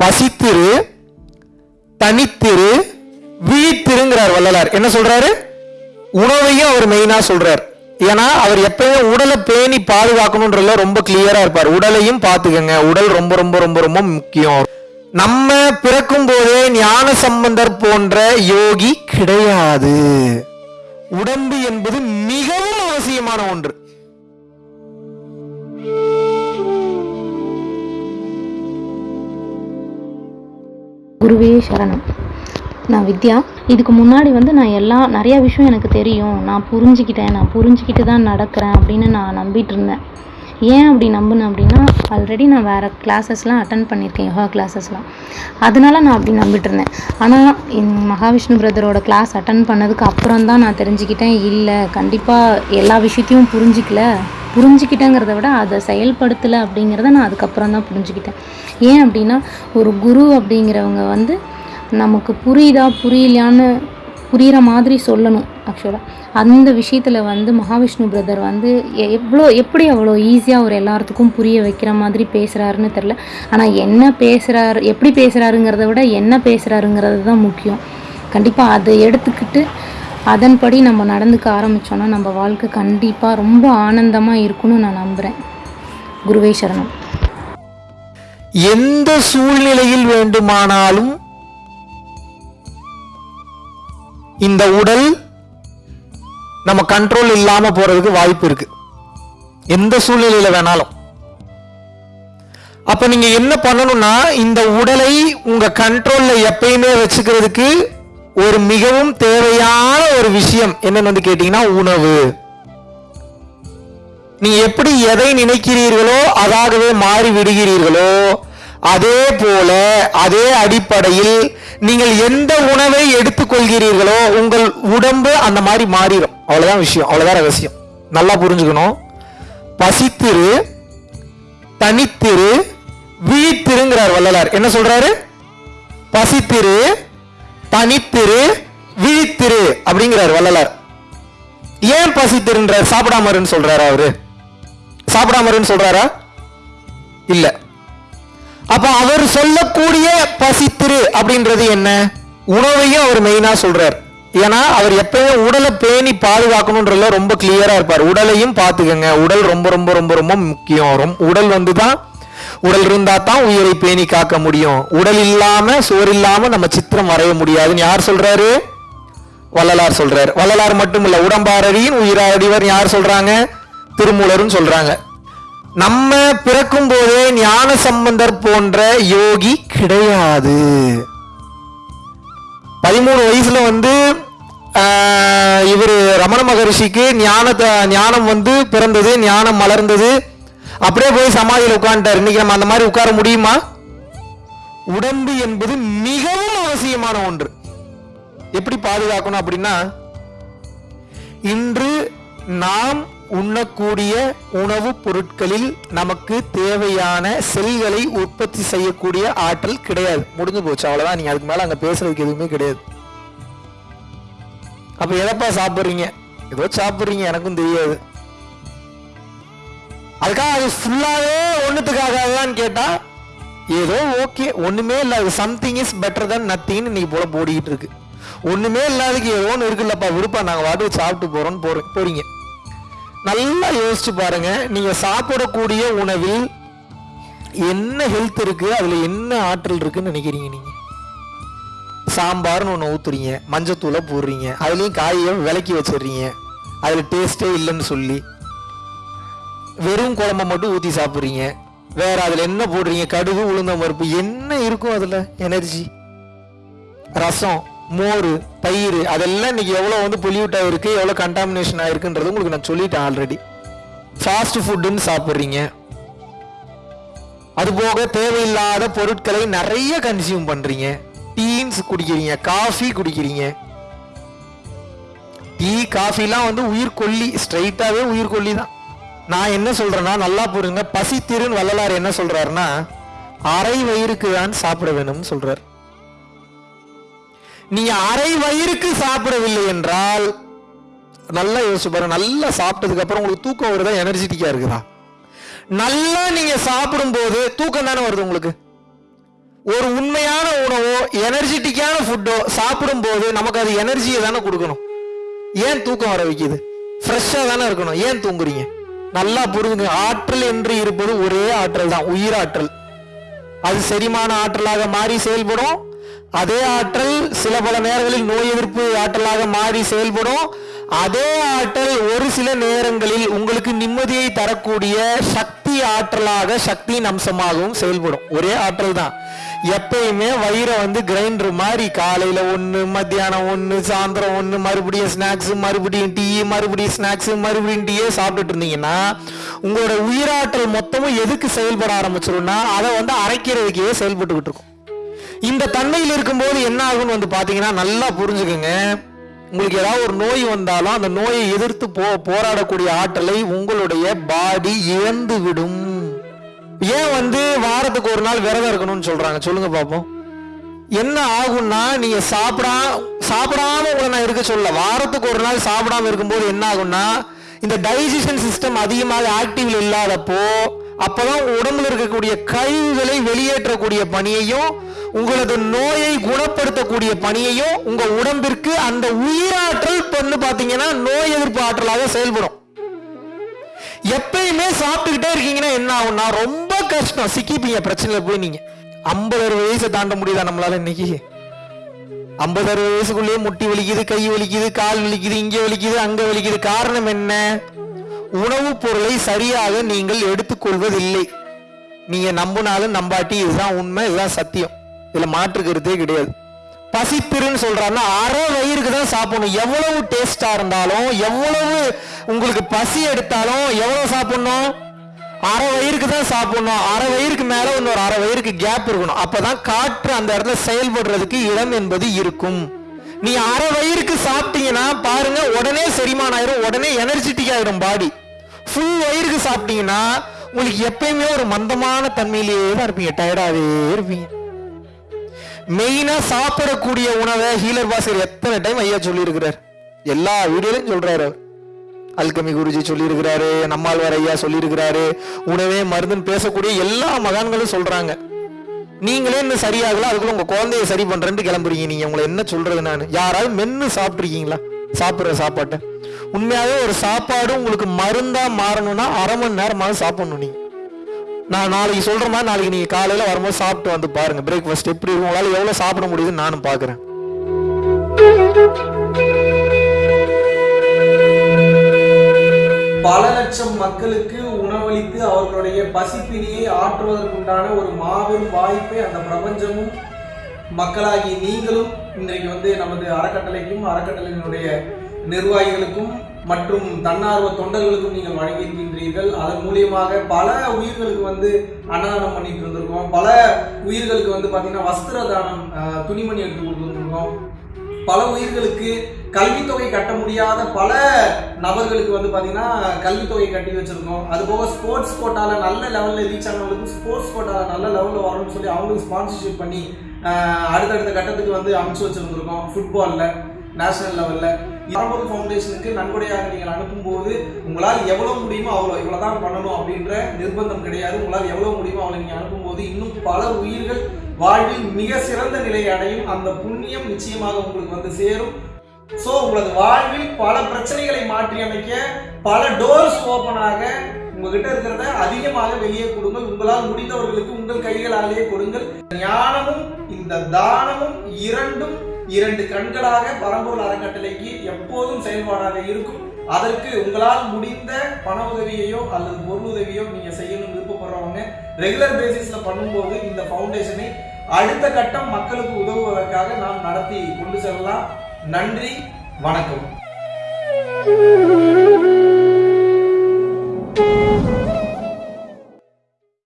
பசித்திரு தனித்திரு விழித்திருங்கிறார் வள்ளலார். என்ன சொல்றாரு? உணவையும் அவர் மெயினா சொல்றார். ஏன்னா அவர் எப்பயுமே உடலை பேணி பாதுகாக்கணுன்றதுல ரொம்ப கிளியரா இருப்பார். உடலையும் பாத்துக்கங்க உடல் ரொம்ப ரொம்ப ரொம்ப ரொம்ப முக்கியம். நம்ம பிறக்கும் போதே ஞான சம்பந்தர் போன்ற யோகி கிடையாது. உடம்பு என்பது மிகவும் அவசியமான ஒன்று. குருவே சரணம். நான் வித்யா இதுக்கு முன்னாடி வந்து நான் எல்லா நிறையா விஷயம் எனக்கு தெரியும். நான் புரிஞ்சுக்கிட்டேன். நான் புரிஞ்சுக்கிட்டு தான் நடக்கிறேன் அப்படின்னு நான் நம்பிட்டு இருந்தேன். ஏன் அப்படி நம்பினேன் அப்படின்னா ஆல்ரெடி நான் வேறு கிளாஸஸ்லாம் அட்டன் பண்ணியிருக்கேன் யோகா கிளாஸஸ்லாம் அதனால நான் அப்படி நம்பிட்டு இருந்தேன். ஆனால் என் மகாவிஷ்ணு பிரதரோட கிளாஸ் அட்டன் பண்ணதுக்கு அப்புறம் தான் நான் தெரிஞ்சுக்கிட்டேன். இல்லை கண்டிப்பாக எல்லா விஷயத்தையும் புரிஞ்சிக்கல. புரிஞ்சுக்கிட்டேங்கிறத விட அதை செயல்படுத்தலை அப்படிங்கிறத நான் அதுக்கப்புறம் தான் புரிஞ்சுக்கிட்டேன். ஏன் அப்படின்னா ஒரு குரு அப்படிங்கிறவங்க வந்து நமக்கு புரியுதா புரியலையான்னு புரிகிற மாதிரி சொல்லணும் ஆக்சுவலாக அந்த விஷயத்தில் வந்து மகாவிஷ்ணு பிரதர் வந்து எ- எவ்வளோ எப்படி அவ்வளோ ஈஸியாக அவர் எல்லாத்துக்கும் புரிய வைக்கிற மாதிரி பேசுகிறாருன்னு தெரில ஆனால் என்ன பேசுகிறாரு எப்படி பேசுகிறாருங்கிறத விட என்ன பேசுகிறாருங்கிறது தான் முக்கியம். கண்டிப்பாக அதை எடுத்துக்கிட்டு அதன்படி நம்ம நடந்துக்க ஆரம்பித்தோன்னா நம்ம வாழ்க்கை கண்டிப்பாக ரொம்ப ஆனந்தமாக இருக்கும்னு நான் நம்புகிறேன் குருவே சரணம். எந்த சூழ்நிலையில் வேண்டுமானாலும் இந்த உடல் நம்ம கண்ட்ரோல் இல்லாமல் போகிறதுக்கு வாய்ப்பு இருக்கு. எந்த சூழ்நிலையில் வேணாலும். அப்போ நீங்கள் என்ன பண்ணணும்னா இந்த உடலை உங்கள் கண்ட்ரோலில் எப்பயுமே வச்சுக்கிறதுக்கு ஒரு மிகவும் தேவையான ஒரு விஷயம் என்னன்னு வந்து கேட்டீங்கன்னா உணவு. நீ எப்படி எதை நினைக்கிறீர்களோ அதாகவே மாறி விடுகிறீர்களோ அதே போல அதே அடிப்படையில் நீங்கள் எந்த உணவை எடுத்துக்கொள்கிறீர்களோ உங்கள் உடம்பு அந்த மாதிரி மாறிடும் அவ்வளவுதான் விஷயம் அவ்வளவுதான் ரகசியம். நல்லா புரிஞ்சுக்கணும். பசித்திரு தனித்திரு விழித்திருங்கிறார் வள்ளலார். என்ன சொல்றாரு? பசித்திரு தனித்திரு விழித்திரு அப்படிங்கிறார் வள்ளலார். ஏன் பசித்திருன்றார் சாப்பிடாமருன்னு சொல்றாரா அவரு? சாப்பிடாமருன்னு சொல்றாரா? இல்ல. அப்ப அவர் சொல்லக்கூடிய பசித்திரு அப்படின்றது என்ன? உணவையும் அவர் மெயினா சொல்றார். ஏன்னா அவர் எப்பயும் உடலை பேணி பாதுகாக்கணும்ன்றதுல ரொம்ப கிளியரா இருப்பார். உடலையும் பாத்துக்கங்க உடல் ரொம்ப ரொம்ப ரொம்ப ரொம்ப முக்கியம். உடல் வந்து தான் உடல் இருந்தால் தான் உயிரை பேணி காக்க முடியும். உடல் இல்லாம சுவர் இல்லாம நம்ம சித்திரம் வரைய முடியாதுன்னு யார் சொல்றாரு? வள்ளலார் சொல்றார். வள்ளலார் மட்டும் இல்லை உடம்பாரடியின் உயிராடிவர் யார் சொல்றாங்க? திருமூலரும் சொல்றாங்க. நம்ம பிறக்கும் போதே ஞான சம்பந்தர் போன்ற யோகி கிடையாது. பதிமூணு வயசுல வந்து ஆஹ், இவரு ரமண மகரிஷிக்கு ஞானத்தை ஞானம் வந்து பிறந்தது ஞானம் மலர்ந்தது. அப்படியே போய் சமாதியில் உட்காந்துட்டார் இன்னைக்கு நம்ம அந்த மாதிரி உட்கார முடியுமா? உடம்பு என்பது மிகவும் அவசியமான ஒன்று. எப்படி பாதுகாக்கணும் அப்படின்னா இன்று நாம் உண்ணக்கூடிய உணவுப் பொருட்களில் நமக்கு தேவையான செல்களை உற்பத்தி செய்யக்கூடிய ஆற்றல் கிடையாது. முடிஞ்சு போச்சு அவ்வளோதான் நீங்கள் அதுக்கு மேலே அங்கே பேசுறதுக்கு எதுவுமே கிடையாது. அப்போ எதப்பா சாப்பிட்றீங்க? ஏதோ சாப்பிட்றீங்க எனக்கும் தெரியாது. அதுக்காக அது ஃபுல்லாகவே ஒன்றுத்துக்காக தான் கேட்டால் ஏதோ ஓகே ஒன்றுமே இல்லாது சம்திங் இஸ் பெட்டர் தென் நத்திங்னு இன்னைக்கு போல போடிக்கிட்டு இருக்கு. ஒன்றுமே இல்லாததுக்கு ஏதோ ஒன்று இருக்குல்லப்பா விருப்பம் நாங்கள் வாட்டு சாப்பிட்டு போகிறோன்னு போறோம் போறீங்க. நல்லா யோசிச்சு பாருங்க நீங்கள் சாப்பிடக்கூடிய உணவில் என்ன ஹெல்த் இருக்கு அதில் என்ன ஆற்றல் இருக்குன்னு நினைக்கிறீங்க நீங்க? சாம்பார்னு ஒன்று ஊற்றுறீங்க மஞ்சத்தூளை போடுறீங்க அதுலேயும் காயை விலக்கி வச்சிடுறீங்க அதில் டேஸ்ட்டே இல்லைன்னு சொல்லி. வெறும் குழம்ப மட்டும் ஊற்றி சாப்பிட்றீங்க. வேற அதில் என்ன போடுறீங்க? கடுகு உளுந்தம் பருப்பு என்ன இருக்கும் அதில்? எனர்ஜி. ரசம் மோர் தயிர் அதெல்லாம் இன்னைக்கு எவ்வளோ வந்து பொல்யூட் இருக்குது எவ்வளோ கண்டாமினேஷன் ஆகிருக்குன்றது உங்களுக்கு நான் சொல்லிட்டேன் ஆல்ரெடி ஃபாஸ்ட் ஃபுட்டுன்னு சாப்பிட்றீங்க. அதுபோக தேவையில்லாத பொருட்களை நிறைய கன்சியூம் பண்ணுறீங்க டீன்ஸ் குடிக்கிறீங்க காஃபி குடிக்கிறீங்க. டீ காஃபிலாம் வந்து உயிர்கொல்லி ஸ்ட்ரைட்டாகவே உயிர்கொல்லி தான். நான் என்ன சொல்றேன்னா நல்லா புரிஞ்சுங்க. பசி திருன் வள்ளலார் என்ன சொல்றாருன்னா அரை வயிறுக்கு தான் சாப்பிட வேணும்னு சொல்றார். நீ அரை வயிறுக்கு சாப்பிடவில்லை என்றால் நல்லா யோசிச்சு பாருங்க நல்லா சாப்பிட்டதுக்கு அப்புறம் உங்களுக்கு தூக்கம் வருதா? எனர்ஜெட்டிக்கா இருக்குதா? நல்லா நீங்க சாப்பிடும் போது தூக்கம் தானே வருது உங்களுக்கு? ஒரு உண்மையான உணவோ எனர்ஜெட்டிக்கான ஃபுட்டோ சாப்பிடும்போது நமக்கு அது எனர்ஜியை தானே கொடுக்கணும். ஏன் தூக்கம் வர வைக்குது? ஃப்ரெஷ்ஷாக தானே இருக்கணும். ஏன் தூங்குறீங்க? நல்லா புரிஞ்சுங்க. ஆற்றல் என்று இருப்பது ஒரே ஆற்றல் தான் உயிராற்றல் அது செரிமான ஆற்றலாக மாறி செயல்படும். அதே ஆற்றல் சில பல நேரங்களில் நோய் எதிர்ப்பு ஆற்றலாக மாறி செயல்படும். அதே ஆற்றல் ஒரு சில நேரங்களில் உங்களுக்கு நிம்மதியை தரக்கூடிய சக்தி ஆற்றலாக சக்தியின் அம்சமாகவும் செயல்படும். ஒரே ஆற்றல் தான். எப்பயுமே வயிறை வந்து கிரைண்டர் மாதிரி காலையில் ஒன்று மத்தியானம் ஒன்று சாயந்தரம் ஒன்று மறுபடியும் ஸ்நாக்ஸ் மறுபடியும் டீ மறுபடியும் ஸ்நாக்ஸ் மறுபடியும் டீயே சாப்பிட்டுட்டு இருந்தீங்கன்னா உங்களோட உயிராற்றல் மொத்தமும் எதுக்கு செயல்பட ஆரம்பிச்சிரும்னா அதை வந்து அரைக்கிறதுக்கே செயல்பட்டுக்கிட்டு இருக்கும். இந்த தன்மையில் இருக்கும்போது என்ன ஆகும்னு வந்து பார்த்தீங்கன்னா நல்லா புரிஞ்சுக்கோங்க. உங்களுக்கு ஏதாவது ஒரு நோய் வந்தாலும் அந்த நோயை எதிர்த்து போ போராடக்கூடிய ஆற்றலை உங்களுடைய பாடி இழந்து விடும். ஏன் வந்து வாரத்துக்கு ஒரு நாள் விரதம் இருக்கணும்னு சொல்றாங்க? சொல்லுங்க பாப்போம். என்ன ஆகும்னா நீங்க சாப்பிடா சாப்பிடாம உங்களை நான் இருக்க சொல்ல வாரத்துக்கு ஒரு நாள் சாப்பிடாம இருக்கும்போது என்ன ஆகும்னா இந்த டைஜஷன் சிஸ்டம் அதிகமாக ஆக்டிவ்ல இல்லாதப்போ அப்பதான் உடம்புல இருக்கக்கூடிய கழிவுகளை வெளியேற்றக்கூடிய பணியையும் உங்களது நோயை குணப்படுத்தக்கூடிய பணியையும் உங்க உடம்பிற்கு அந்த உயிராற்றல் பண்ணு பாத்தீங்கன்னா நோய் எதிர்ப்பு ஆற்றலாக செயல்படும். எப்பயுமே சாப்பிட்டுக்கிட்டே இருக்கீங்கன்னா என்ன ஆகும்னா ரொம்ப கஷ்டம். சிக்கிப்பீங்க பிரச்சனையில போய் நீங்க. ஐம்பது அறுபது வயசை தாண்ட முடியுதா நம்மளால இன்னைக்கு? ஐம்பது அறுபது வயசுக்குள்ளேயே முட்டி வலிக்குது கை வலிக்குது கால் வலிக்குது இங்க வலிக்குது அங்க வலிக்குது. காரணம் என்ன? உணவுப் பொருளை சரியாக நீங்கள் எடுத்துக்கொள்வதில்லை. நீங்க நம்பினாலும் நம்பாட்டி இதுதான் உண்மை இதுதான் சத்தியம். இதுல மாற்று கருத்தே கிடையாது. பசித்திருன்னு சொல்றாருன்னா அரை வயிறுக்கு தான் சாப்பிடணும். எவ்வளவு டேஸ்டா இருந்தாலும் எவ்வளவு உங்களுக்கு பசி எடுத்தாலும் எவ்வளவு சாப்பிடணும்? அரை வயிறுக்கு தான் சாப்பிடணும். அரை வயிறுக்கு மேல இன்னொரு அரை வயிறுக்கு கேப் இருக்கணும். அப்பதான் காற்று அந்த இடத்துல செயல்படுறதுக்கு இடம் என்பது இருக்கும். நீ அரை வயிறுக்கு சாப்பிட்டீங்கன்னா பாருங்க உடனே செரிமானம் ஆயிரும். உடனே எனர்ஜெட்டிக் ஆயிடும் பாடி ஃபுல் வயிறுக்கு சாப்பிட்டீங்கன்னா உங்களுக்கு எப்பயுமே ஒரு மந்தமான தன்மையிலேயே தான் இருப்பீங்க. டயர்டாவே இருப்பீங்க. மெயினா சாப்பிடக்கூடிய உணவை ஹீலர் பாஸ்கர் எத்தனை டைம் ஐயா சொல்லியிருக்கிறார்? எல்லா வீடியோலையும் சொல்றாரு. அல்கமி குருஜி சொல்லியிருக்கிறாரு நம்மாழ்வார் ஐயா சொல்லியிருக்கிறாரு உணவே மருந்துன்னு பேசக்கூடிய எல்லா மகான்களும் சொல்றாங்க. நீங்களே இன்னும் சரியாகல அதுக்குள்ள உங்க குழந்தைய சரி பண்ணுறேன்ட்டு கிளம்புறீங்க நீங்க. உங்களை என்ன சொல்றது நான்? யாராவது மென்னு சாப்பிட்ருக்கீங்களா சாப்பிடுற சாப்பாட்டை. உண்மையாவே ஒரு சாப்பாடு உங்களுக்கு மருந்தா மாறணும்னா அரை மணி நேரமாக சாப்பிடணும் நீங்க. நான் நாளைக்கு சொல்கிற மாதிரி நாளைக்கு நீங்கள் காலையில் வரும்போது சாப்பிட்டு வந்து பாருங்கள் பிரேக்ஃபாஸ்ட் எப்படி இருக்கும்? உங்களால் எவ்வளோ சாப்பிட முடியுதுன்னு நானும் பார்க்குறேன் பல லட்சம் மக்களுக்கு உணவளித்து அவர்களுடைய பசிப்பினியை ஆற்றுவதற்குண்டான ஒரு மாபெரும் வாய்ப்பை அந்த பிரபஞ்சமும் மக்களாகி நீங்களும் இன்றைக்கு வந்து நமது அறக்கட்டளைக்கும் அறக்கட்டளையினுடைய நிர்வாகிகளுக்கும் மற்றும் தன்னார்வ தொண்டர்களுக்கும் நீங்கள் வழங்கியிருக்கின்றீர்கள். அதன் மூலியமாக பல உயிர்களுக்கு வந்து அன்னதானம் பண்ணிட்டு இருந்திருக்கோம். பல உயிர்களுக்கு வந்து பார்த்தீங்கன்னா வஸ்திர தானம் துணிமணி எடுத்து கொடுத்துருக்கோம் பல உயிர்களுக்கு கல்வித்தொகை கட்ட முடியாத பல நபர்களுக்கு வந்து பார்த்தீங்கன்னா கல்வித்தொகை கட்டி வச்சிருக்கோம். அது போக ஸ்போர்ட்ஸ் கோட்டாவில் நல்ல லெவலில் ரீச் ஆனவங்களுக்கு ஸ்போர்ட்ஸ் கோட்டாவில் நல்ல லெவலில் வரணும்னு சொல்லி அவங்களுக்கு ஸ்பான்சர்ஷிப் பண்ணி அடுத்தடுத்த கட்டத்துக்கு வந்து அமைச்சு வச்சிருந்துருக்கோம். ஃபுட்பாலில் நேஷனல் லெவல்ல பரம்பொருள் ஃபவுண்டேஷனுக்கு நன்கொடையாக நீங்கள் அனுப்பும்போது உங்களால் எவ்வளவு முடியுமோ அவ்வளோ இவ்வளவுதான் பண்ணணும் அப்படின்ற நிர்பந்தம் கிடையாது. உங்களால் எவ்வளவு முடியுமோ அவ்வளோ நீங்க அனுப்பும்போது இன்னும் பல உயிர்கள் வாழ்வில் மிக சிறந்த நிலை அடையும். அந்த புண்ணியம் நிச்சயமாக உங்களுக்கு வந்து சேரும். சோ உங்களது வாழ்வில் பல பிரச்சனைகளை மாற்றி அமைக்க பல டோர்ஸ் ஓபன் ஆக உங்ககிட்ட இருக்கிறத அதிகமாக வெளியே கொடுங்கள். உங்களால் முடிந்தவர்களுக்கு உங்கள் கைகளாலேயே கொடுங்கள். ஞானமும் இந்த தானமும் இரண்டும் இரண்டு கண்களாக பரம்பொருள் அறக்கட்டளைக்கு எப்போதும் செயல்பாடாக இருக்கும். அதற்கு உங்களால் முடிந்த பண உதவியையோ அல்லது பொருள் உதவியோ நீங்கள் செய்யணும் விருப்பப்படுறவங்க ரெகுலர் பேசிஸில் பண்ணும்போது இந்த ஃபவுண்டேஷனை அடுத்த கட்டம் மக்களுக்கு உதவுவதற்காக நாம் நடத்தி கொண்டு செல்லலாம். நன்றி வணக்கம்.